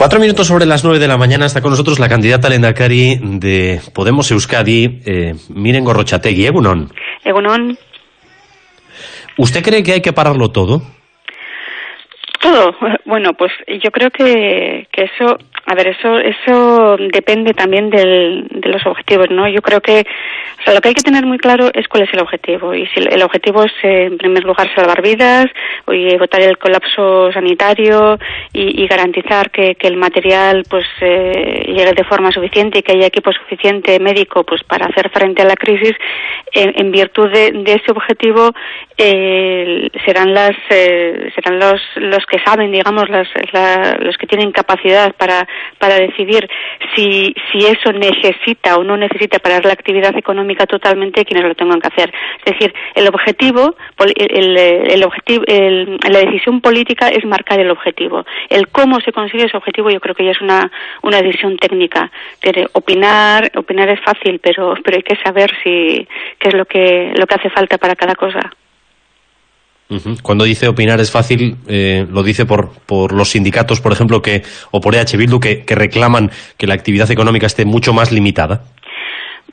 Cuatro minutos sobre las nueve de la mañana está con nosotros la candidata Lendakari de Podemos Euskadi, eh, Miren Gorrochategui. Egunon. Egunon. ¿Usted cree que hay que pararlo todo? Todo. Bueno, pues yo creo que, que eso a ver, eso, eso depende también del, de los objetivos, ¿no? Yo creo que, o sea, lo que hay que tener muy claro es cuál es el objetivo. Y si el objetivo es, eh, en primer lugar, salvar vidas, o evitar el colapso sanitario y, y garantizar que, que, el material, pues, eh, llegue de forma suficiente y que haya equipo suficiente médico, pues, para hacer frente a la crisis, en, en virtud de, de, ese objetivo, eh, serán las, eh, serán los, los que saben, digamos, las, la, los que tienen capacidad para para decidir si, si eso necesita o no necesita parar la actividad económica totalmente quienes lo tengan que hacer. Es decir, el objetivo, el, el objetivo, el, la decisión política es marcar el objetivo. El cómo se consigue ese objetivo yo creo que ya es una, una decisión técnica. Opinar, opinar es fácil, pero, pero hay que saber si, qué es lo que, lo que hace falta para cada cosa. Cuando dice opinar es fácil, eh, lo dice por, por los sindicatos, por ejemplo, que o por EH Bildu, que, que reclaman que la actividad económica esté mucho más limitada.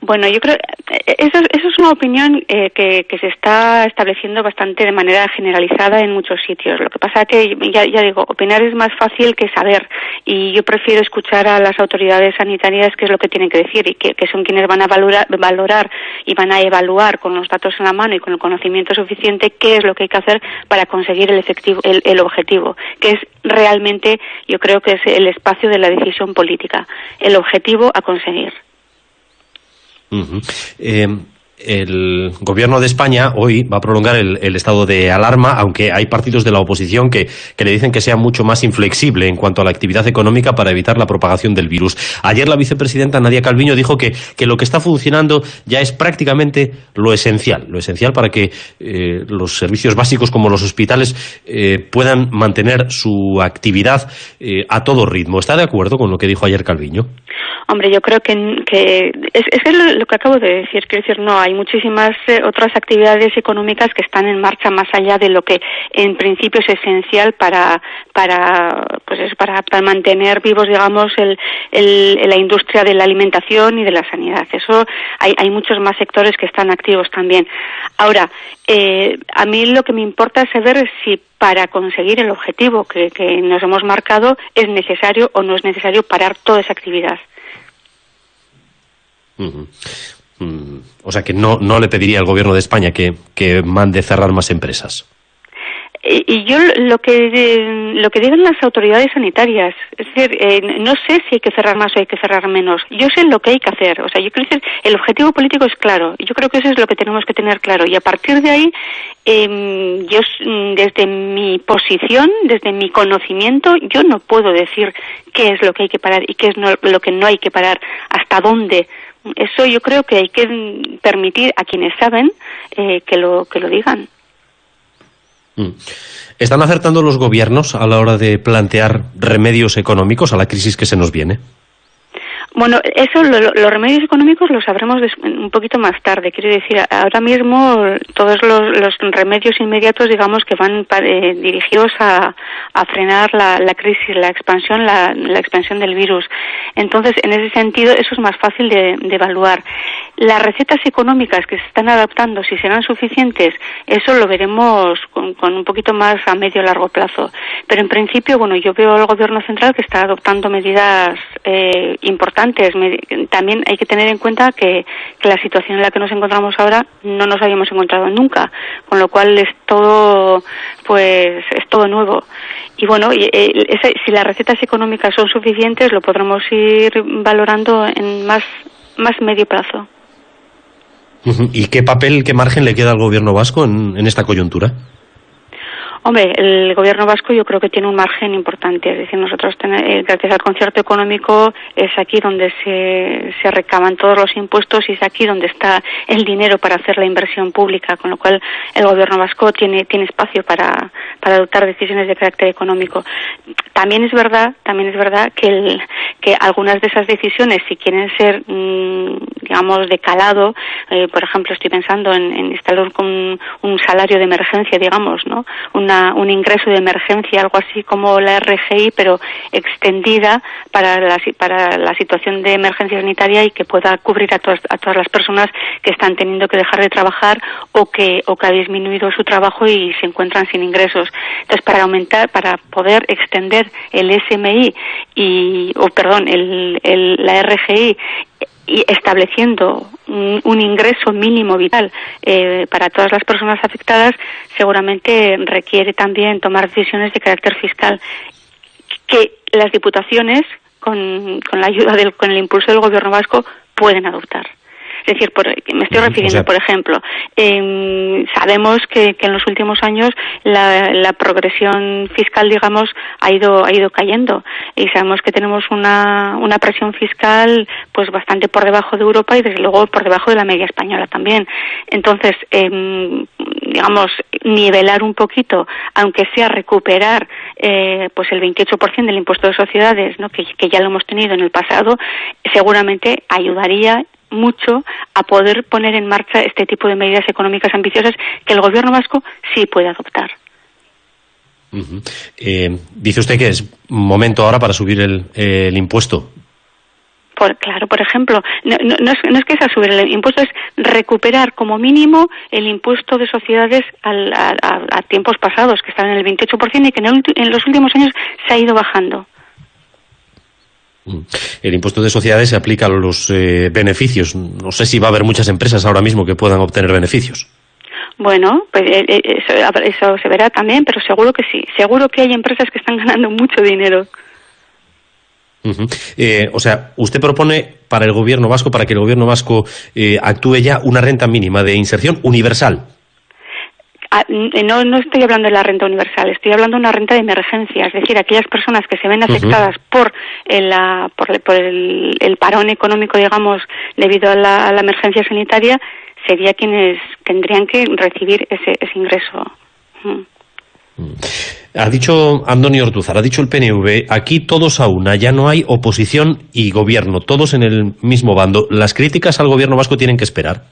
Bueno, yo creo eh, eso, eso es una opinión eh, que, que, se está estableciendo bastante de manera generalizada en muchos sitios. Lo que pasa es que, ya, ya, digo, opinar es más fácil que saber y yo prefiero escuchar a las autoridades sanitarias qué es lo que tienen que decir y que, son quienes van a valorar, valorar, y van a evaluar con los datos en la mano y con el conocimiento suficiente qué es lo que hay que hacer para conseguir el, efectivo, el, el objetivo, que es realmente, yo creo que es el espacio de la decisión política, el objetivo a conseguir. Uh -huh. eh, el gobierno de España hoy va a prolongar el, estado de alarma, aunque hay partidos de la oposición que, que, le dicen que sea mucho más inflexible en cuanto a la actividad económica para evitar la propagación del virus. Ayer la vicepresidenta Nadia Calviño dijo que, que lo que está funcionando ya es prácticamente lo esencial, lo esencial para que eh, los servicios básicos como los hospitales eh, puedan mantener su actividad eh, a todo ritmo. ¿Está de acuerdo con lo que dijo ayer Calviño? Hombre, yo creo que, que es, es lo, lo, que acabo de decir. Quiero decir, no, hay muchísimas eh, otras actividades económicas que están en marcha más allá de lo que en principio es esencial para, para, pues es para, para mantener vivos, digamos, el, el, la industria de la alimentación y de la sanidad. Eso hay, hay muchos más sectores que están activos también. Ahora, eh, a mí lo que me importa es saber si para conseguir el objetivo que, que nos hemos marcado es necesario o no es necesario parar toda esa actividad. Uh. Mm, o sea que no, no le pediría al gobierno de España que, que mande cerrar más empresas. Y yo lo que lo que digan las autoridades sanitarias, es decir, eh, no sé si hay que cerrar más o hay que cerrar menos. Yo sé lo que hay que hacer. O sea, yo quiero decir, el objetivo político es claro. Yo creo que eso es lo que tenemos que tener claro. Y a partir de ahí, eh, yo desde mi posición, desde mi conocimiento, yo no puedo decir qué es lo que hay que parar y qué es no, lo que no hay que parar, hasta dónde. Eso yo creo que hay que permitir a quienes saben eh, que lo que lo digan. Mm. ¿Están acertando los gobiernos a la hora de plantear remedios económicos a la crisis que se nos viene? Bueno, eso, lo, lo, los remedios económicos los sabremos un poquito más tarde. Quiero decir, ahora mismo todos los, remedios inmediatos, digamos, que van eh, dirigidos a, frenar la, la, crisis, la expansión, la, la, expansión del virus. Entonces, en ese sentido, eso es más fácil de, de evaluar. Las recetas económicas que se están adaptando, si serán suficientes, eso lo veremos con, con un poquito más a medio largo plazo. Pero en principio, bueno, yo veo al gobierno central que está adoptando medidas eh, importantes también hay que tener en cuenta que, la situación en la que nos encontramos ahora no nos habíamos encontrado nunca, con lo cual es todo, pues, es todo nuevo. Y bueno, y, eh, ese, si las recetas económicas son suficientes, lo podremos ir valorando en más, más medio plazo. ¿Y qué papel, qué margen le queda al gobierno vasco en, en esta coyuntura? Hombre, el gobierno vasco yo creo que tiene un margen importante. Es decir, nosotros, eh, gracias al concierto económico, es aquí donde se, se recaban todos los impuestos y es aquí donde está el dinero para hacer la inversión pública, con lo cual el gobierno vasco tiene, tiene espacio para, para adoptar decisiones de carácter económico. También es verdad, también es verdad que el, que algunas de esas decisiones, si quieren ser, mm, digamos, de calado, eh, por ejemplo, estoy pensando en, instalar un, un, salario de emergencia, digamos, ¿no? Una, un ingreso de emergencia, algo así como la RGI, pero extendida para la, para la situación de emergencia sanitaria y que pueda cubrir a todas, a todas las personas que están teniendo que dejar de trabajar o que, o que ha disminuido su trabajo y se encuentran sin ingresos. Entonces, para aumentar, para poder extender el SMI y, o perdón, el, la RGI y estableciendo un, ingreso mínimo vital eh, para todas las personas afectadas, seguramente requiere también tomar decisiones de carácter fiscal que las diputaciones, con, con la ayuda del, con el impulso del gobierno vasco, pueden adoptar. Es decir, por, me estoy refiriendo, o sea, por ejemplo, eh, sabemos que, que, en los últimos años la, la, progresión fiscal, digamos, ha ido, ha ido cayendo y sabemos que tenemos una, una presión fiscal pues bastante por debajo de Europa y desde luego por debajo de la media española también. Entonces, eh, digamos, nivelar un poquito, aunque sea recuperar eh, pues el 28% del impuesto de sociedades, ¿no? que, que ya lo hemos tenido en el pasado, seguramente ayudaría mucho a poder poner en marcha este tipo de medidas económicas ambiciosas que el gobierno vasco sí puede adoptar. Uh -huh. eh, dice usted que es momento ahora para subir el, eh, el impuesto. Por, claro, por ejemplo, no, no, no, es, no, es, que sea subir el impuesto, es recuperar como mínimo el impuesto de sociedades al, a, a, a, tiempos pasados, que estaba en el 28% y que en, el, en los últimos años se ha ido bajando. El impuesto de sociedades se aplica a los eh, beneficios. No sé si va a haber muchas empresas ahora mismo que puedan obtener beneficios. Bueno, pues eso, eso, se verá también, pero seguro que sí. Seguro que hay empresas que están ganando mucho dinero. Uh -huh. eh, o sea, usted propone para el gobierno vasco, para que el gobierno vasco eh, actúe ya una renta mínima de inserción universal. Ah, no, no estoy hablando de la renta universal, estoy hablando de una renta de emergencia, es decir, aquellas personas que se ven afectadas uh -huh. por, el, por, por el, el, parón económico, digamos, debido a la, a la, emergencia sanitaria, sería quienes tendrían que recibir ese, ese ingreso. Mm. Ha dicho Antonio Ortuzar, ha dicho el PNV, aquí todos a una, ya no hay oposición y gobierno, todos en el mismo bando. ¿Las críticas al gobierno vasco tienen que esperar?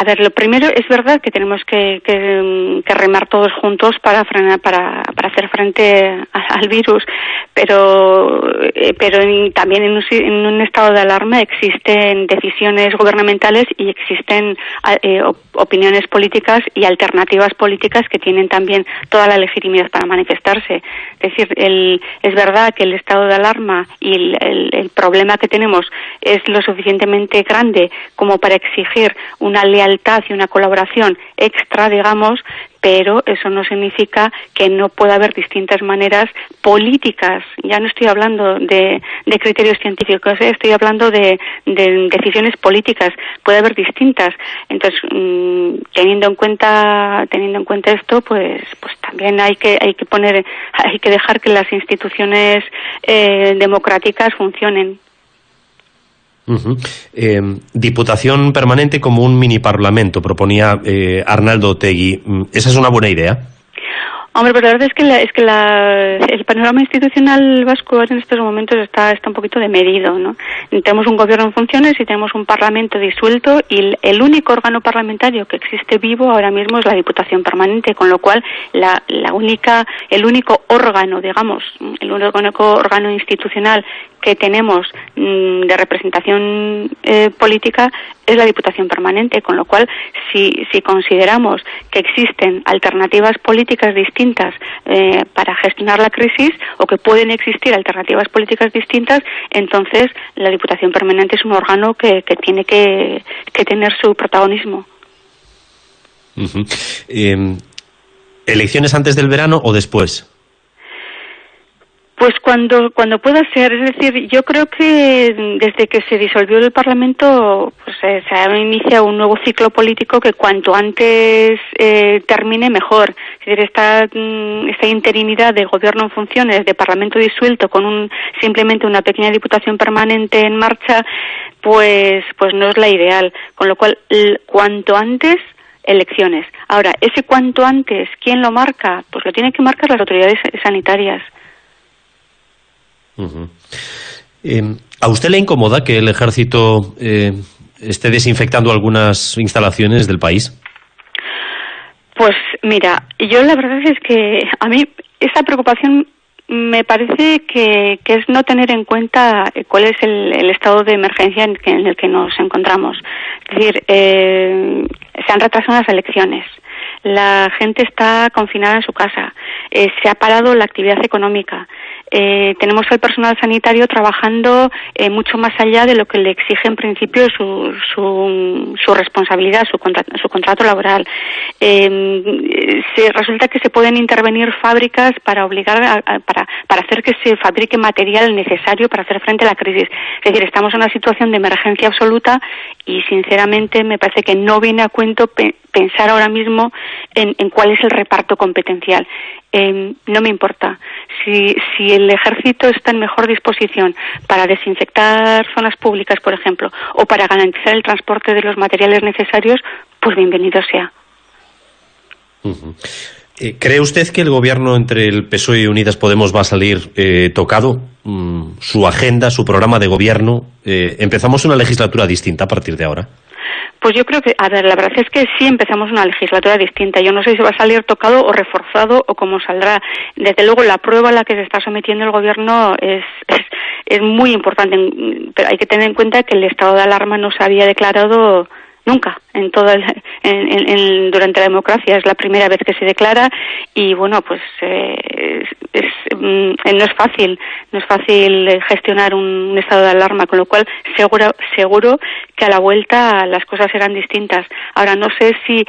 A ver, lo primero es verdad que tenemos que, que, que remar todos juntos para frenar, para, para hacer frente al virus, pero, eh, pero también en un, en un, estado de alarma existen decisiones gubernamentales y existen eh, opiniones políticas y alternativas políticas que tienen también toda la legitimidad para manifestarse. Es decir, el, es verdad que el estado de alarma y el, el problema que tenemos es lo suficientemente grande como para exigir una lealtad y una colaboración extra, digamos, pero eso no significa que no pueda haber distintas maneras políticas. Ya no estoy hablando de, de criterios científicos, ¿eh? estoy hablando de, de, decisiones políticas. Puede haber distintas. Entonces, mmm, teniendo en cuenta teniendo en cuenta esto, pues pues también hay que hay que poner hay que dejar que las instituciones eh, democráticas funcionen. Uh diputación permanente como un mini parlamento, proponía eh, Arnaldo Tegui. ¿Esa es una buena idea? Hombre, pues la verdad es que, la, es que la, el panorama institucional vasco en estos momentos está, está un poquito demedido, ¿no? Tenemos un gobierno en funciones y tenemos un parlamento disuelto y el, el, único órgano parlamentario que existe vivo ahora mismo es la Diputación Permanente, con lo cual la, la única, el único órgano, digamos, el único órgano institucional que tenemos mmm, de representación eh, política es la Diputación Permanente, con lo cual si, si consideramos que existen alternativas políticas distintas eh, para gestionar la crisis o que pueden existir alternativas políticas distintas, entonces la Diputación Permanente es un órgano que, que tiene que, que, tener su protagonismo. Eh, ¿Elecciones antes del verano o después? Pues cuando cuando pueda ser, es decir, yo creo que desde que se disolvió el Parlamento, pues eh, se ha iniciado un nuevo ciclo político que cuanto antes eh, termine mejor. Es decir, esta mm, esta interinidad de gobierno en funciones, de Parlamento disuelto con un simplemente una pequeña diputación permanente en marcha, pues pues no es la ideal. Con lo cual, cuanto antes elecciones. Ahora, ese cuanto antes, ¿quién lo marca? Pues lo tienen que marcar las autoridades sanitarias. Em, ¿A usted le incomoda que el ejército eh, esté desinfectando algunas instalaciones del país? Pues mira, yo la verdad es que a mí esa preocupación me parece que, es no tener en cuenta cuál es el, estado de emergencia en, el que nos encontramos. Es decir, eh, se han retrasado las elecciones la gente está confinada en su casa, eh, se ha parado la actividad económica, eh, tenemos al personal sanitario trabajando eh, mucho más allá de lo que le exige en principio su, su, su responsabilidad, su, su contrato laboral. Eh, se, resulta que se pueden intervenir fábricas para obligar a, para, para hacer que se fabrique material necesario para hacer frente a la crisis. Es decir, estamos en una situación de emergencia absoluta y sinceramente me parece que no viene a cuento pensar ahora mismo en, cuál es el reparto competencial. Eh, no me importa. Si, el ejército está en mejor disposición para desinfectar zonas públicas, por ejemplo, o para garantizar el transporte de los materiales necesarios, pues bienvenido sea. ¿Cree usted que el gobierno entre el PSOE y Unidas Podemos va a salir eh, tocado? Mm, su agenda, su programa de gobierno. Eh, ¿Empezamos una legislatura distinta a partir de ahora? Pues yo creo que, a ver, la verdad es que sí empezamos una legislatura distinta. Yo no sé si va a salir tocado o reforzado o cómo saldrá. Desde luego, la prueba a la que se está sometiendo el gobierno es, es, es muy importante, pero hay que tener en cuenta que el estado de alarma no se había declarado nunca en toda durante la democracia es la primera vez que se declara y bueno pues eh, es, mm, no es fácil no es fácil gestionar un, estado de alarma con lo cual seguro seguro que a la vuelta las cosas serán distintas ahora no sé si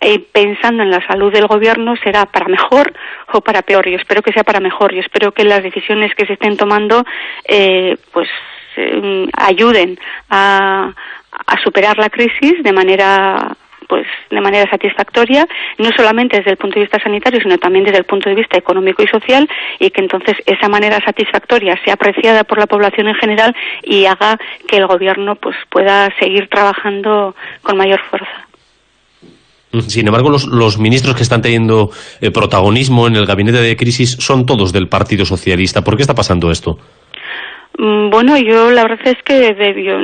eh, pensando en la salud del gobierno será para mejor o para peor. Yo espero que sea para mejor. Yo espero que las decisiones que se estén tomando eh, pues eh, ayuden a, a superar la crisis de manera pues de manera satisfactoria, no solamente desde el punto de vista sanitario, sino también desde el punto de vista económico y social, y que entonces esa manera satisfactoria sea apreciada por la población en general y haga que el gobierno pues pueda seguir trabajando con mayor fuerza. Sin embargo, los, los ministros que están teniendo eh, protagonismo en el gabinete de crisis son todos del Partido Socialista. ¿Por qué está pasando esto? Mm, bueno, yo la verdad es que yo,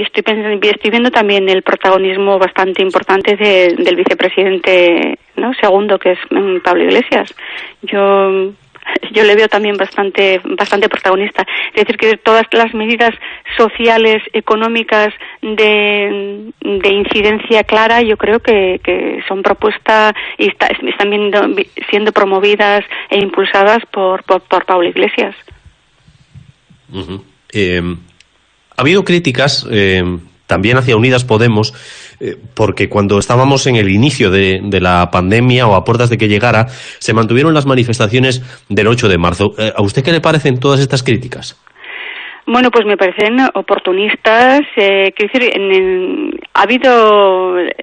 estoy, pensando, viendo también el protagonismo bastante importante del vicepresidente ¿no? segundo, que es mm, Pablo Iglesias. Yo yo le veo también bastante bastante protagonista. Es decir, que todas las medidas sociales, económicas de, de incidencia clara, yo creo que, son propuestas y están siendo promovidas e impulsadas por, por Pablo Iglesias. Eh, ha habido críticas eh, también hacia Unidas Podemos, eh, porque cuando estábamos en el inicio de, la pandemia o a puertas de que llegara, se mantuvieron las manifestaciones del 8 de marzo. ¿A usted qué le parecen todas estas críticas? Bueno, pues me parecen oportunistas. Eh, quiero decir, ha habido, eh,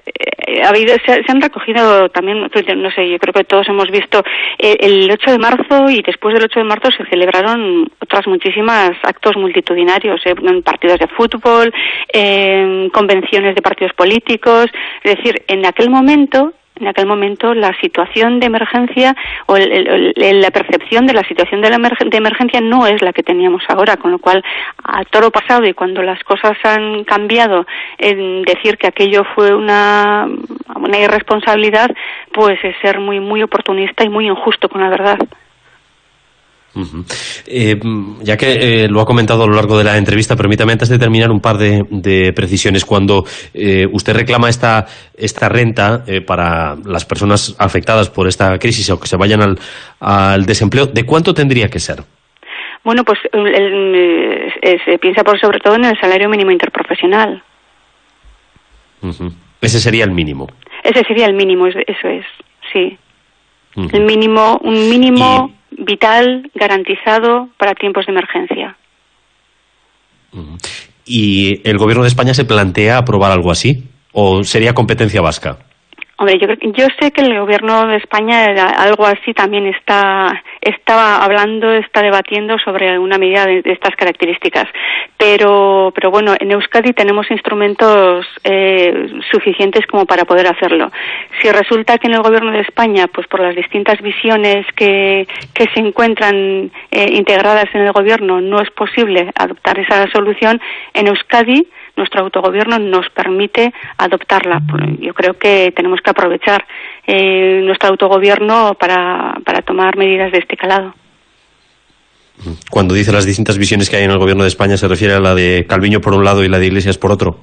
ha habido se, han recogido también, no sé, yo creo que todos hemos visto eh, el 8 de marzo y después del 8 de marzo se celebraron otras muchísimas actos multitudinarios, eh, en partidos de fútbol, en convenciones de partidos políticos. Es decir, en aquel momento en aquel momento la situación de emergencia o la percepción de la situación de, la de emergencia no es la que teníamos ahora, con lo cual a toro pasado y cuando las cosas han cambiado, en decir que aquello fue una, una irresponsabilidad, pues es ser muy muy oportunista y muy injusto con la verdad. Eh, ya que eh, lo ha comentado a lo largo de la entrevista, permítame antes de terminar un par de, precisiones. Cuando eh, usted reclama esta, esta renta para las personas afectadas por esta crisis o que se vayan al, al desempleo, ¿de cuánto tendría que ser? Bueno, pues se piensa por sobre todo en el salario mínimo interprofesional. Ese sería el mínimo. Ese sería el mínimo, eso es, sí. El mínimo, un mínimo vital, garantizado para tiempos de emergencia. ¿Y el Gobierno de España se plantea aprobar algo así? ¿O sería competencia vasca? Hombre, yo, yo sé que el gobierno de España algo así también está estaba hablando, está debatiendo sobre una medida de, estas características. Pero, pero bueno, en Euskadi tenemos instrumentos eh, suficientes como para poder hacerlo. Si resulta que en el gobierno de España, pues por las distintas visiones que, que se encuentran eh, integradas en el gobierno, no es posible adoptar esa solución, en Euskadi nuestro autogobierno nos permite adoptarla. Yo creo que tenemos que aprovechar eh, nuestro autogobierno para, para tomar medidas de este calado. Cuando dice las distintas visiones que hay en el gobierno de España, ¿se refiere a la de Calviño por un lado y la de Iglesias por otro?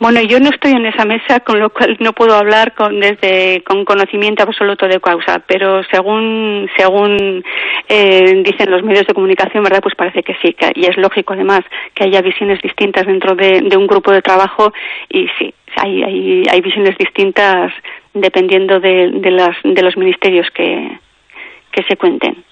Bueno, yo no estoy en esa mesa, con lo cual no puedo hablar con, desde con conocimiento absoluto de causa, pero según según eh, dicen los medios de comunicación, verdad, pues parece que sí, y es lógico además que haya visiones distintas dentro de, un grupo de trabajo y sí, hay hay, hay visiones distintas dependiendo de, de, las, de los ministerios que, que se cuenten.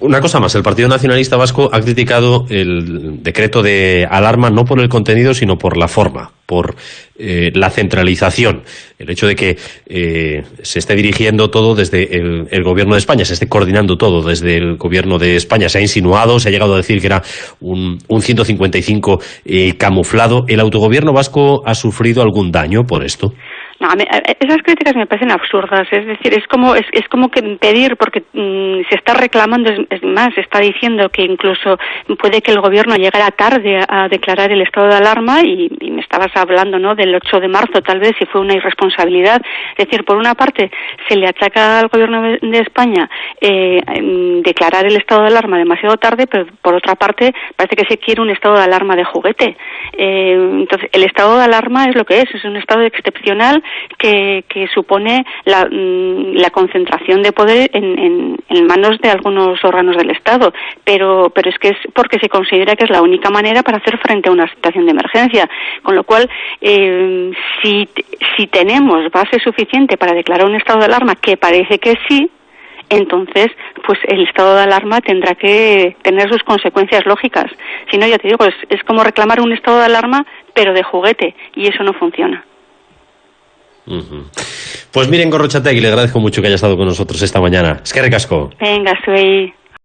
Una cosa más, el Partido Nacionalista Vasco ha criticado el decreto de alarma no por el contenido, sino por la forma, por eh, la centralización, el hecho de que eh, se esté dirigiendo todo desde el, Gobierno de España, se esté coordinando todo desde el Gobierno de España. Se ha insinuado, se ha llegado a decir que era un, un 155 eh, camuflado. ¿El autogobierno vasco ha sufrido algún daño por esto? No, esas críticas me parecen absurdas. Es decir, es como es, es como que pedir, porque mm, se está reclamando, es, más, se está diciendo que incluso puede que el gobierno llegara tarde a, declarar el estado de alarma y, me estabas hablando, ¿no? Del 8 de marzo, tal vez, si fue una irresponsabilidad. Es decir, por una parte, se le achaca al gobierno de, España eh, declarar el estado de alarma demasiado tarde, pero por otra parte, parece que se quiere un estado de alarma de juguete. Eh, entonces, el estado de alarma es lo que es, es un estado excepcional que, supone mm, la, concentración de poder en, manos de algunos órganos del Estado. Pero, pero es que es porque se considera que es la única manera para hacer frente a una situación de emergencia. Con lo cual, eh, si, si tenemos base suficiente para declarar un estado de alarma, que parece que sí, entonces pues el estado de alarma tendrá que tener sus consecuencias lógicas. Si no, ya te digo, es, es como reclamar un estado de alarma, pero de juguete, y eso no funciona. Pues miren, Gorrochategui, le agradezco mucho que haya estado con nosotros esta mañana. Es que recasco. Venga, soy.